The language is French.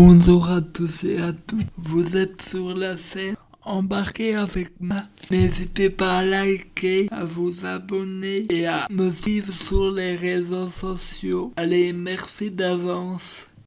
Bonjour à tous et à toutes, vous êtes sur la scène embarquez avec moi. N'hésitez pas à liker, à vous abonner et à me suivre sur les réseaux sociaux. Allez, merci d'avance.